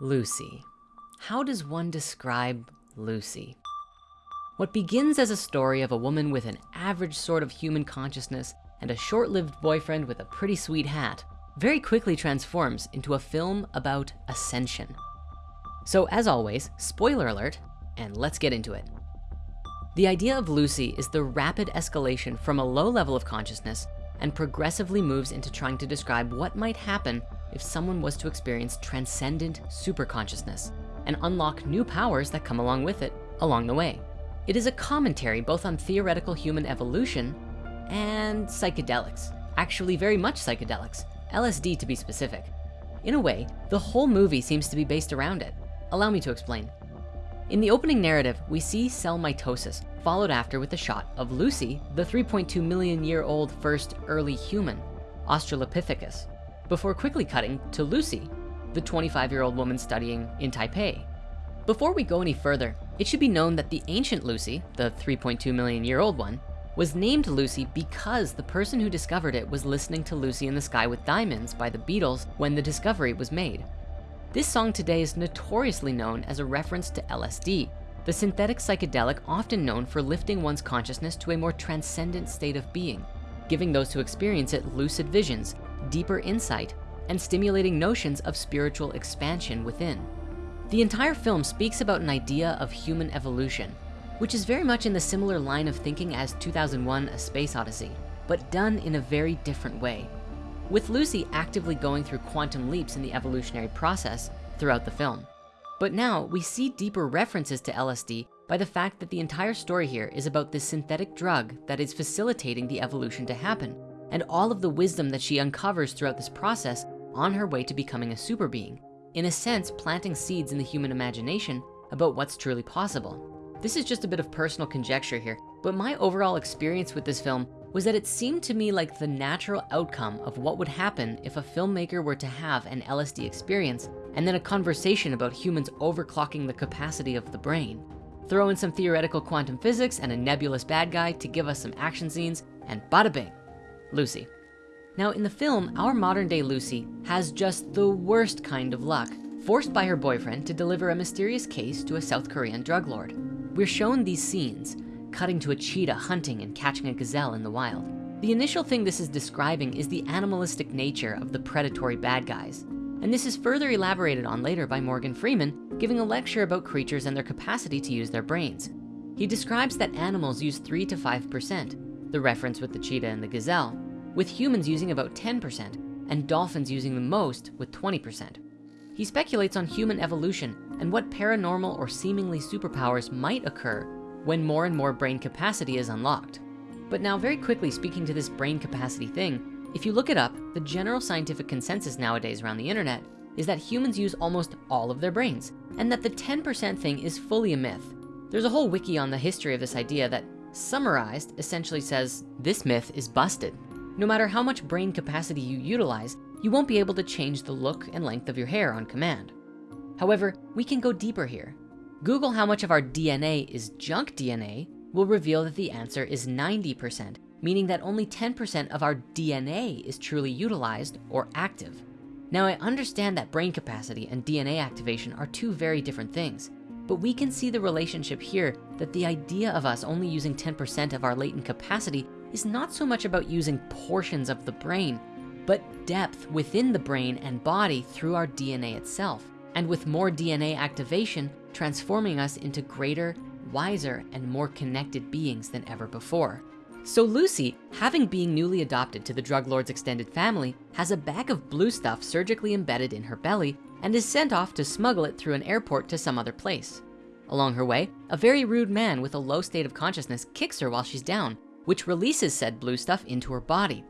Lucy. How does one describe Lucy? What begins as a story of a woman with an average sort of human consciousness and a short-lived boyfriend with a pretty sweet hat very quickly transforms into a film about ascension. So as always, spoiler alert, and let's get into it. The idea of Lucy is the rapid escalation from a low level of consciousness and progressively moves into trying to describe what might happen if someone was to experience transcendent superconsciousness and unlock new powers that come along with it along the way. It is a commentary both on theoretical human evolution and psychedelics, actually very much psychedelics, LSD to be specific. In a way, the whole movie seems to be based around it. Allow me to explain. In the opening narrative, we see cell mitosis, followed after with a shot of Lucy, the 3.2 million year old first early human, Australopithecus, before quickly cutting to Lucy, the 25 year old woman studying in Taipei. Before we go any further, it should be known that the ancient Lucy, the 3.2 million year old one, was named Lucy because the person who discovered it was listening to Lucy in the Sky with Diamonds by the Beatles when the discovery was made. This song today is notoriously known as a reference to LSD, the synthetic psychedelic often known for lifting one's consciousness to a more transcendent state of being, giving those who experience it lucid visions, deeper insight, and stimulating notions of spiritual expansion within. The entire film speaks about an idea of human evolution, which is very much in the similar line of thinking as 2001 A Space Odyssey, but done in a very different way with Lucy actively going through quantum leaps in the evolutionary process throughout the film. But now we see deeper references to LSD by the fact that the entire story here is about this synthetic drug that is facilitating the evolution to happen and all of the wisdom that she uncovers throughout this process on her way to becoming a super being. In a sense, planting seeds in the human imagination about what's truly possible. This is just a bit of personal conjecture here, but my overall experience with this film was that it seemed to me like the natural outcome of what would happen if a filmmaker were to have an LSD experience and then a conversation about humans overclocking the capacity of the brain. Throw in some theoretical quantum physics and a nebulous bad guy to give us some action scenes and bada bing, Lucy. Now in the film, our modern day Lucy has just the worst kind of luck, forced by her boyfriend to deliver a mysterious case to a South Korean drug lord. We're shown these scenes cutting to a cheetah hunting and catching a gazelle in the wild. The initial thing this is describing is the animalistic nature of the predatory bad guys. And this is further elaborated on later by Morgan Freeman, giving a lecture about creatures and their capacity to use their brains. He describes that animals use three to 5%, the reference with the cheetah and the gazelle, with humans using about 10% and dolphins using the most with 20%. He speculates on human evolution and what paranormal or seemingly superpowers might occur when more and more brain capacity is unlocked. But now very quickly speaking to this brain capacity thing, if you look it up, the general scientific consensus nowadays around the internet is that humans use almost all of their brains and that the 10% thing is fully a myth. There's a whole wiki on the history of this idea that summarized essentially says this myth is busted. No matter how much brain capacity you utilize, you won't be able to change the look and length of your hair on command. However, we can go deeper here Google how much of our DNA is junk DNA will reveal that the answer is 90%, meaning that only 10% of our DNA is truly utilized or active. Now I understand that brain capacity and DNA activation are two very different things, but we can see the relationship here that the idea of us only using 10% of our latent capacity is not so much about using portions of the brain, but depth within the brain and body through our DNA itself. And with more DNA activation, transforming us into greater, wiser, and more connected beings than ever before. So Lucy, having been newly adopted to the drug lord's extended family, has a bag of blue stuff surgically embedded in her belly and is sent off to smuggle it through an airport to some other place. Along her way, a very rude man with a low state of consciousness kicks her while she's down, which releases said blue stuff into her body.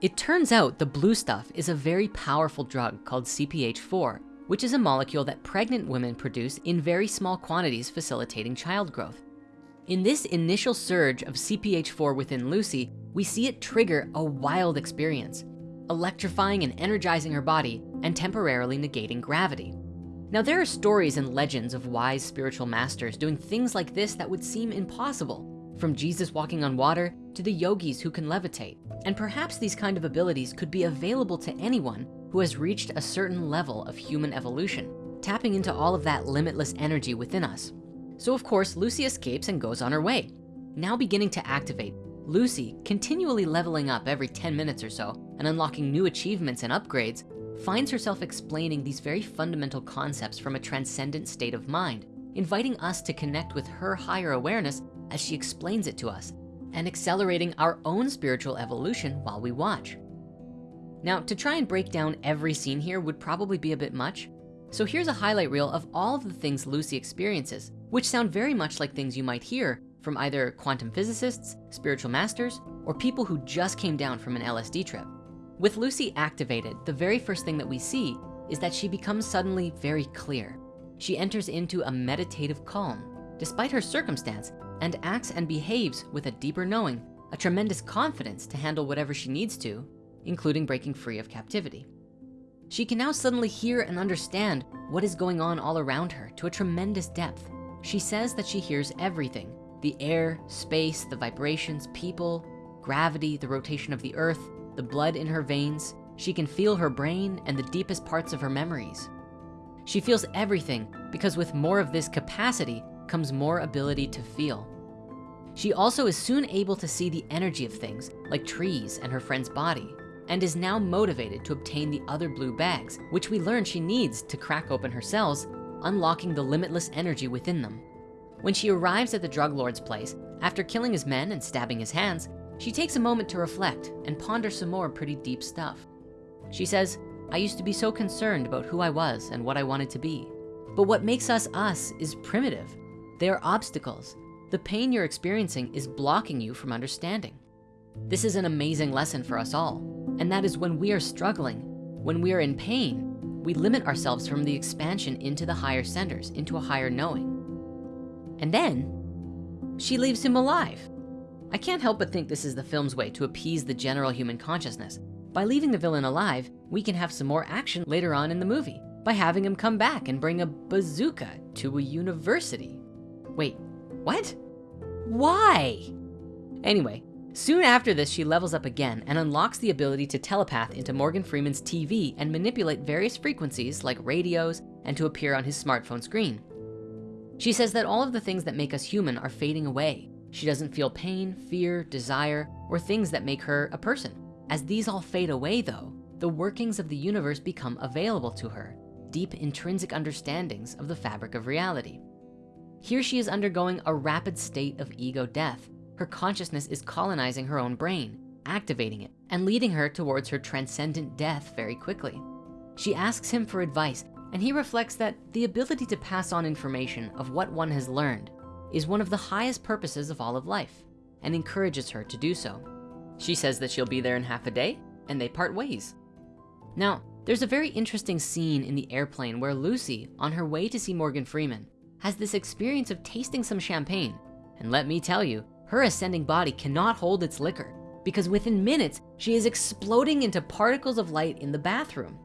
It turns out the blue stuff is a very powerful drug called CPH4, which is a molecule that pregnant women produce in very small quantities facilitating child growth. In this initial surge of CPH4 within Lucy, we see it trigger a wild experience, electrifying and energizing her body and temporarily negating gravity. Now there are stories and legends of wise spiritual masters doing things like this that would seem impossible, from Jesus walking on water to the yogis who can levitate. And perhaps these kind of abilities could be available to anyone who has reached a certain level of human evolution, tapping into all of that limitless energy within us. So of course, Lucy escapes and goes on her way. Now beginning to activate, Lucy, continually leveling up every 10 minutes or so and unlocking new achievements and upgrades, finds herself explaining these very fundamental concepts from a transcendent state of mind, inviting us to connect with her higher awareness as she explains it to us and accelerating our own spiritual evolution while we watch. Now, to try and break down every scene here would probably be a bit much. So here's a highlight reel of all of the things Lucy experiences, which sound very much like things you might hear from either quantum physicists, spiritual masters, or people who just came down from an LSD trip. With Lucy activated, the very first thing that we see is that she becomes suddenly very clear. She enters into a meditative calm, despite her circumstance, and acts and behaves with a deeper knowing, a tremendous confidence to handle whatever she needs to, including breaking free of captivity. She can now suddenly hear and understand what is going on all around her to a tremendous depth. She says that she hears everything, the air, space, the vibrations, people, gravity, the rotation of the earth, the blood in her veins. She can feel her brain and the deepest parts of her memories. She feels everything because with more of this capacity comes more ability to feel. She also is soon able to see the energy of things like trees and her friend's body and is now motivated to obtain the other blue bags, which we learn she needs to crack open her cells, unlocking the limitless energy within them. When she arrives at the drug lord's place, after killing his men and stabbing his hands, she takes a moment to reflect and ponder some more pretty deep stuff. She says, I used to be so concerned about who I was and what I wanted to be. But what makes us us is primitive. They are obstacles. The pain you're experiencing is blocking you from understanding. This is an amazing lesson for us all. And that is when we are struggling, when we are in pain, we limit ourselves from the expansion into the higher centers, into a higher knowing. And then she leaves him alive. I can't help but think this is the film's way to appease the general human consciousness. By leaving the villain alive, we can have some more action later on in the movie by having him come back and bring a bazooka to a university. Wait, what? Why? Anyway, soon after this, she levels up again and unlocks the ability to telepath into Morgan Freeman's TV and manipulate various frequencies like radios and to appear on his smartphone screen. She says that all of the things that make us human are fading away. She doesn't feel pain, fear, desire, or things that make her a person. As these all fade away though, the workings of the universe become available to her, deep intrinsic understandings of the fabric of reality. Here she is undergoing a rapid state of ego death. Her consciousness is colonizing her own brain, activating it, and leading her towards her transcendent death very quickly. She asks him for advice, and he reflects that the ability to pass on information of what one has learned is one of the highest purposes of all of life, and encourages her to do so. She says that she'll be there in half a day, and they part ways. Now, there's a very interesting scene in the airplane where Lucy, on her way to see Morgan Freeman, has this experience of tasting some champagne. And let me tell you, her ascending body cannot hold its liquor because within minutes, she is exploding into particles of light in the bathroom.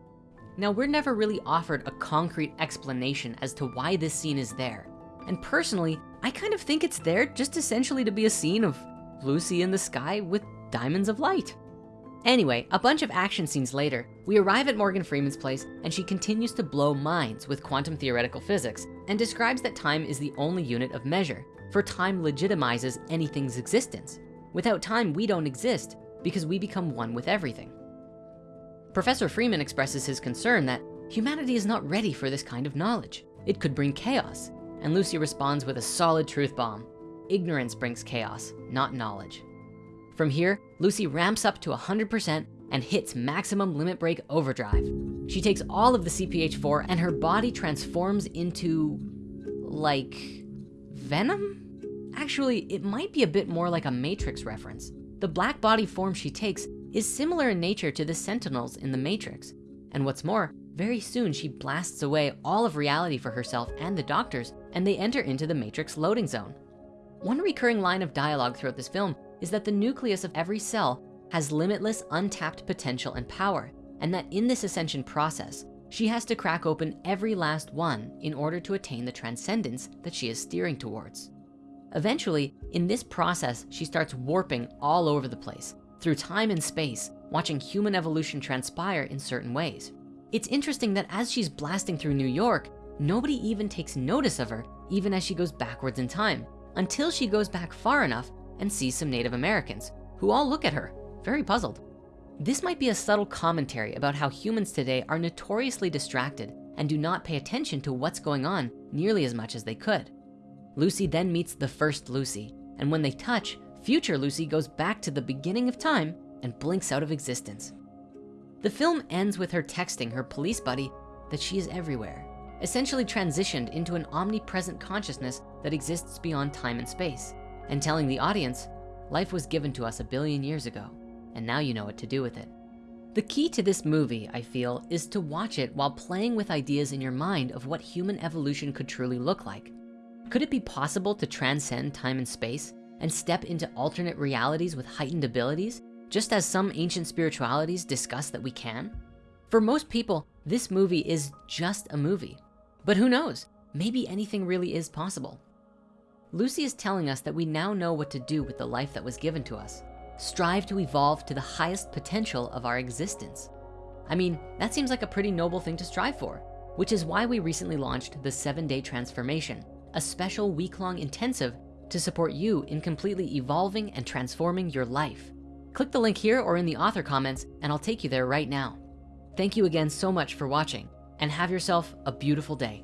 Now, we're never really offered a concrete explanation as to why this scene is there. And personally, I kind of think it's there just essentially to be a scene of Lucy in the sky with diamonds of light. Anyway, a bunch of action scenes later, we arrive at Morgan Freeman's place and she continues to blow minds with quantum theoretical physics and describes that time is the only unit of measure, for time legitimizes anything's existence. Without time, we don't exist because we become one with everything. Professor Freeman expresses his concern that humanity is not ready for this kind of knowledge. It could bring chaos. And Lucy responds with a solid truth bomb. Ignorance brings chaos, not knowledge. From here, Lucy ramps up to 100% and hits maximum limit break overdrive. She takes all of the CPH4 and her body transforms into like venom? Actually, it might be a bit more like a Matrix reference. The black body form she takes is similar in nature to the sentinels in the Matrix. And what's more, very soon she blasts away all of reality for herself and the doctors, and they enter into the Matrix loading zone. One recurring line of dialogue throughout this film is that the nucleus of every cell has limitless untapped potential and power, and that in this ascension process, she has to crack open every last one in order to attain the transcendence that she is steering towards. Eventually, in this process, she starts warping all over the place through time and space, watching human evolution transpire in certain ways. It's interesting that as she's blasting through New York, nobody even takes notice of her even as she goes backwards in time until she goes back far enough and sees some Native Americans who all look at her, very puzzled. This might be a subtle commentary about how humans today are notoriously distracted and do not pay attention to what's going on nearly as much as they could. Lucy then meets the first Lucy, and when they touch, future Lucy goes back to the beginning of time and blinks out of existence. The film ends with her texting her police buddy that she is everywhere, essentially transitioned into an omnipresent consciousness that exists beyond time and space, and telling the audience, life was given to us a billion years ago, and now you know what to do with it. The key to this movie, I feel, is to watch it while playing with ideas in your mind of what human evolution could truly look like. Could it be possible to transcend time and space and step into alternate realities with heightened abilities, just as some ancient spiritualities discuss that we can? For most people, this movie is just a movie. But who knows, maybe anything really is possible. Lucy is telling us that we now know what to do with the life that was given to us. Strive to evolve to the highest potential of our existence. I mean, that seems like a pretty noble thing to strive for, which is why we recently launched the seven day transformation, a special week-long intensive to support you in completely evolving and transforming your life. Click the link here or in the author comments and I'll take you there right now. Thank you again so much for watching and have yourself a beautiful day.